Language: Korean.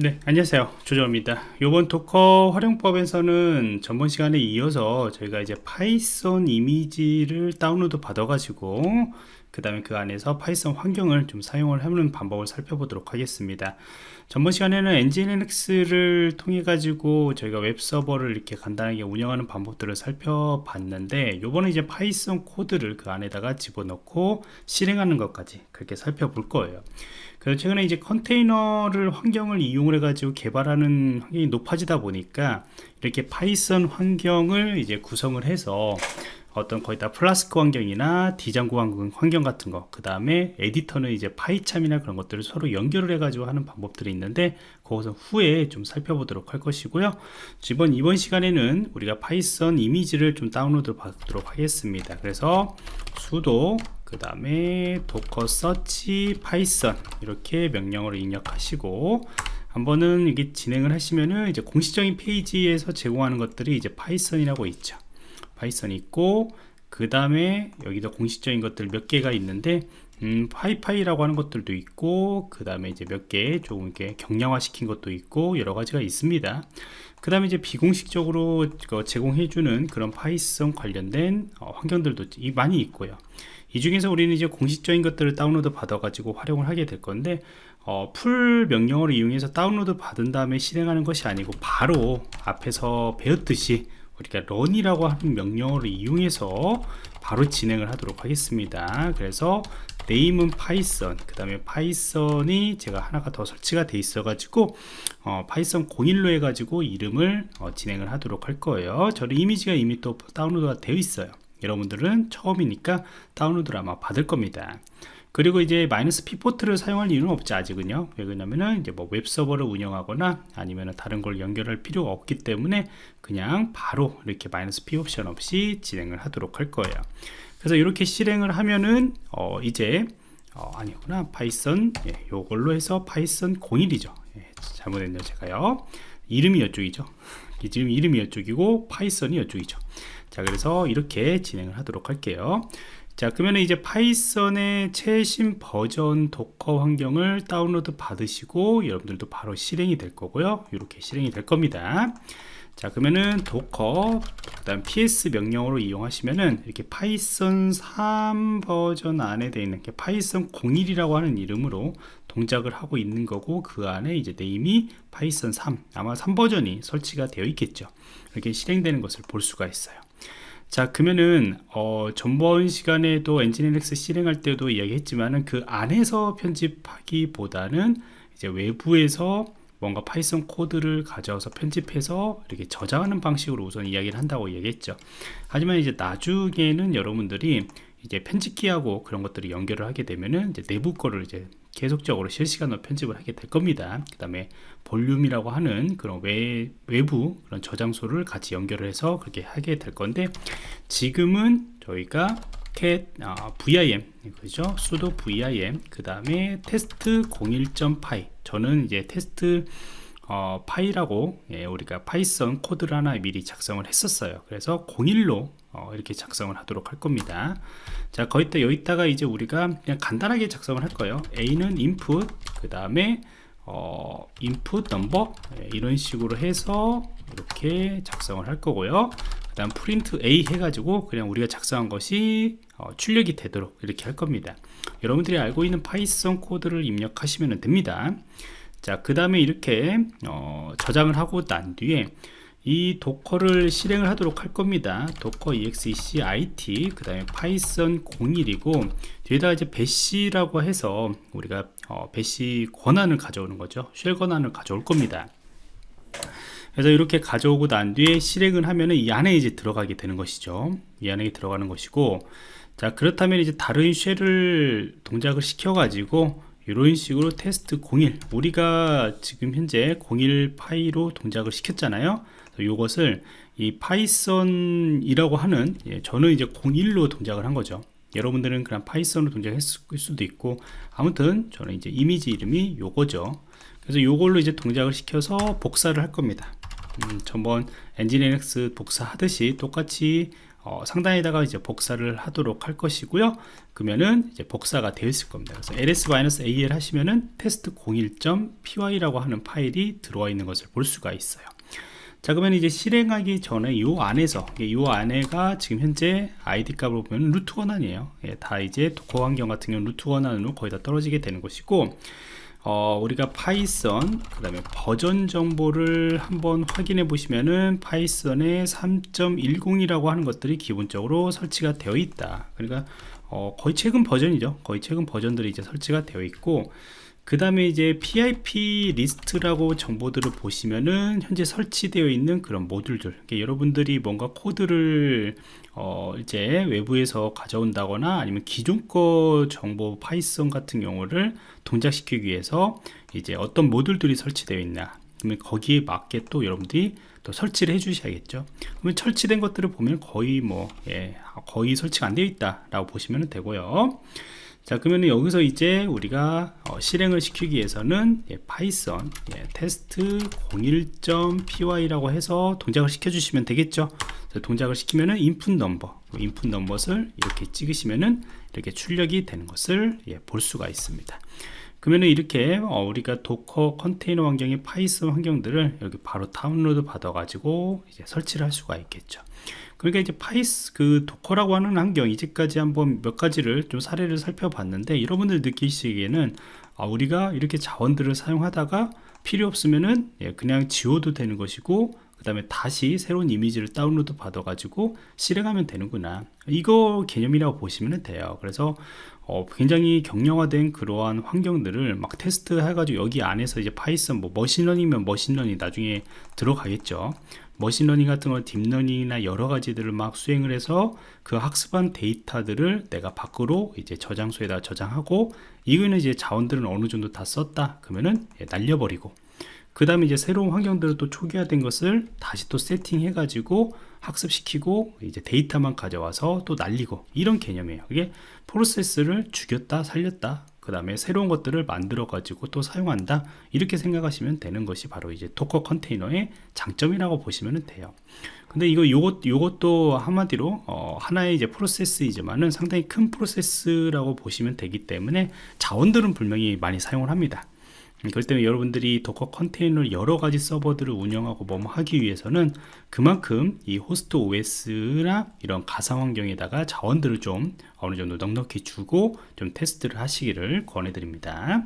네 안녕하세요. 조정입니다. 이번 Docker 활용법에서는 전번 시간에 이어서 저희가 이제 Python 이미지를 다운로드 받아 가지고 그 다음에 그 안에서 Python 환경을 좀 사용을 하는 방법을 살펴보도록 하겠습니다. 전번 시간에는 엔진리눅스를 통해 가지고 저희가 웹서버를 이렇게 간단하게 운영하는 방법들을 살펴봤는데 요번에 이제 Python 코드를 그 안에다가 집어넣고 실행하는 것까지 그렇게 살펴볼 거예요. 그래서 최근에 이제 컨테이너를 환경을 이용을 해 가지고 개발하는 환경이 높아지다 보니까 이렇게 Python 환경을 이제 구성을 해서 어떤 거의 다 플라스크 환경이나 Django 환경 같은 거, 그 다음에 에디터는 이제 PyCharm이나 그런 것들을 서로 연결을 해 가지고 하는 방법들이 있는데, 그것은 후에 좀 살펴보도록 할 것이고요. 이번, 이번 시간에는 우리가 Python 이미지를 좀 다운로드 받도록 하겠습니다. 그래서 sudo 그 다음에 docker search python 이렇게 명령어를 입력하시고 한번은 이게 진행을 하시면은 이제 공식적인 페이지에서 제공하는 것들이 이제 Python이라고 있죠 Python이 있고 그 다음에 여기도 공식적인 것들 몇 개가 있는데 음, PyPy라고 하는 것들도 있고 그 다음에 이제 몇 개 조금 이렇게 경량화 시킨 것도 있고 여러 가지가 있습니다. 그 다음에 이제 비공식적으로 제공해주는 그런 Python 관련된 어, 환경들도 많이 있고요. 이 중에서 우리는 이제 공식적인 것들을 다운로드 받아 가지고 활용을 하게 될 건데 어, pull 명령어를 이용해서 다운로드 받은 다음에 실행하는 것이 아니고 바로 앞에서 배웠듯이 우리가 run이라고 하는 명령어를 이용해서 바로 진행을 하도록 하겠습니다. 그래서 name은 python 그 다음에 python이 제가 하나가 더 설치가 돼 있어 가지고 어, python 01로 해 가지고 이름을 어, 진행을 하도록 할 거예요. 저는 이미지가 이미 또 다운로드가 되어 있어요 여러분들은 처음이니까 다운로드를 아마 받을 겁니다. 그리고 이제 마이너스 피포트를 사용할 이유는 없죠 아직은요. 왜 그러냐면은 이제 뭐 웹서버를 운영하거나 아니면 다른 걸 연결할 필요가 없기 때문에 그냥 바로 이렇게 마이너스 피 옵션 없이 진행을 하도록 할 거예요. 그래서 이렇게 실행을 하면은 어 이제 어 아니구나. python 예, 요걸로 해서 python 01이죠. 예, 잘못했네요 제가요. 이름이 이쪽이죠. 지금 이름이 이쪽이고 python이 이쪽이죠 자 그래서 이렇게 진행을 하도록 할게요. 자 그러면 이제 Python의 최신 버전 Docker 환경을 다운로드 받으시고 여러분들도 바로 실행이 될 거고요. 이렇게 실행이 될 겁니다. 자 그러면은 docker 그 다음 ps 명령어로 이용하시면은 이렇게 Python 3 버전 안에 되어 있는 게 python 01이라고 하는 이름으로 동작을 하고 있는 거고 그 안에 이제 name이 Python 3 아마 3 버전이 설치가 되어 있겠죠. 이렇게 실행되는 것을 볼 수가 있어요 자 그러면은 어, 전번 시간에도 Nginx 실행할 때도 이야기했지만은 그 안에서 편집하기보다는 이제 외부에서 뭔가 Python 코드를 가져와서 편집해서 이렇게 저장하는 방식으로 우선 이야기를 한다고 얘기했죠. 하지만 이제 나중에는 여러분들이 이제 편집기하고 그런 것들을 연결을 하게 되면은 이제 내부 거를 이제 계속적으로 실시간으로 편집을 하게 될 겁니다. 그 다음에 볼륨이라고 하는 그런 외, 외부 그런 저장소를 같이 연결을 해서 그렇게 하게 될 건데 지금은 저희가 cat 어, vim 그죠? sudo vim 그 다음에 테스트 01.py 저는 이제 테스트 어, py라고 예, 우리가 Python 코드를 하나 미리 작성을 했었어요. 그래서 01로 어, 이렇게 작성을 하도록 할 겁니다. 자 거기다 여기다가 이제 우리가 그냥 간단하게 작성을 할 거예요. A는 input 그 다음에 어, input number 예, 이런 식으로 해서 이렇게 작성을 할 거고요. 그 다음 print a 해가지고 그냥 우리가 작성한 것이 어, 출력이 되도록 이렇게 할 겁니다. 여러분들이 알고 있는 Python 코드를 입력하시면 됩니다 자 그 다음에 이렇게 어, 저장을 하고 난 뒤에 이 Docker를 실행을 하도록 할 겁니다. docker exec it 그 다음에 python 01이고 뒤에다 이제 bash라고 해서 우리가 어, bash 권한을 가져오는 거죠. shell 권한을 가져올 겁니다. 그래서 이렇게 가져오고 난 뒤에 실행을 하면은 이 안에 이제 들어가게 되는 것이죠. 이 안에 들어가는 것이고 자 그렇다면 이제 다른 shell을 동작을 시켜 가지고 이런 식으로 테스트 01 우리가 지금 현재 01 py로 동작을 시켰잖아요. 이것을 이 python이라고 하는 예, 저는 이제 01로 동작을 한 거죠. 여러분들은 그냥 Python으로 동작했을 수도 있고 아무튼 저는 이제 이미지 이름이 요거죠. 그래서 요걸로 이제 동작을 시켜서 복사를 할 겁니다 음, 전번 Nginx 복사하듯이 똑같이 어, 상단에다가 이제 복사를 하도록 할 것이고요. 그러면은 이제 복사가 되어 있을 겁니다. 그래서 ls -al 하시면은 test01.py라고 하는 파일이 들어와 있는 것을 볼 수가 있어요. 자 그러면 이제 실행하기 전에 이 안에서 이 안에가 지금 현재 id 값을 보면 root 권한이에요 예, 다 이제 Docker 환경 같은 경우 root 권한으로 거의 다 떨어지게 되는 것이고 어, 우리가 Python 그 다음에 버전 정보를 한번 확인해 보시면은 Python의 3.10이라고 하는 것들이 기본적으로 설치가 되어 있다. 그러니까 어, 거의 최근 버전이죠. 거의 최근 버전들이 이제 설치가 되어 있고 그 다음에 이제 pip list라고 정보들을 보시면은 현재 설치되어 있는 그런 모듈들 여러분들이 뭔가 코드를 어 이제 외부에서 가져온다거나 아니면 기존 거 정보 Python 같은 경우를 동작시키기 위해서 이제 어떤 모듈들이 설치되어 있나 그러면 거기에 맞게 또 여러분들이 또 설치를 해 주셔야겠죠. 그러면 설치된 것들을 보면 거의 뭐 예, 거의 설치가 안 되어 있다 라고 보시면 되고요 자 그러면 여기서 이제 우리가 어, 실행을 시키기 위해서는 예, Python 예, test01.py라고 해서 동작을 시켜 주시면 되겠죠. 동작을 시키면은 input number input number를 이렇게 찍으시면은 이렇게 출력이 되는 것을 예, 볼 수가 있습니다 그러면은 이렇게 어, 우리가 Docker 컨테이너 환경의 Python 환경들을 여기 바로 다운로드 받아 가지고 이제 설치를 할 수가 있겠죠. 그러니까 이제 파이스 그 Docker라고 하는 환경 이제까지 한번 몇 가지를 좀 사례를 살펴봤는데 여러분들 느끼시기에는 아, 우리가 이렇게 자원들을 사용하다가 필요 없으면은 예, 그냥 지워도 되는 것이고 그 다음에 다시 새로운 이미지를 다운로드 받아 가지고 실행하면 되는구나. 이거 개념이라고 보시면 돼요. 그래서 어, 굉장히 경량화된 그러한 환경들을 막 테스트 해가지고 여기 안에서 이제 Python 뭐 machine learning이면 machine learning 나중에 들어가겠죠. machine learning 같은 걸 deep learning이나 여러 가지들을 막 수행을 해서 그 학습한 데이터들을 내가 밖으로 이제 저장소에다 저장하고 이거는 이제 자원들은 어느 정도 다 썼다 그러면은 예, 날려버리고 그 다음에 이제 새로운 환경들을 또 초기화된 것을 다시 또 세팅해 가지고 학습시키고 이제 데이터만 가져와서 또 날리고 이런 개념이에요. 이게 프로세스를 죽였다 살렸다 그 다음에 새로운 것들을 만들어 가지고 또 사용한다 이렇게 생각하시면 되는 것이 바로 이제 Docker 컨테이너의 장점이라고 보시면 돼요. 근데 이거 요것 요것도 한마디로 어, 하나의 이제 프로세스이지만은 상당히 큰 프로세스라고 보시면 되기 때문에 자원들은 분명히 많이 사용을 합니다 그렇기 때문에 여러분들이 Docker 컨테이너를 여러 가지 서버들을 운영하고 뭐 하기 위해서는 그만큼 이 host OS나 이런 가상 환경에다가 자원들을 좀 어느 정도 넉넉히 주고 좀 테스트를 하시기를 권해 드립니다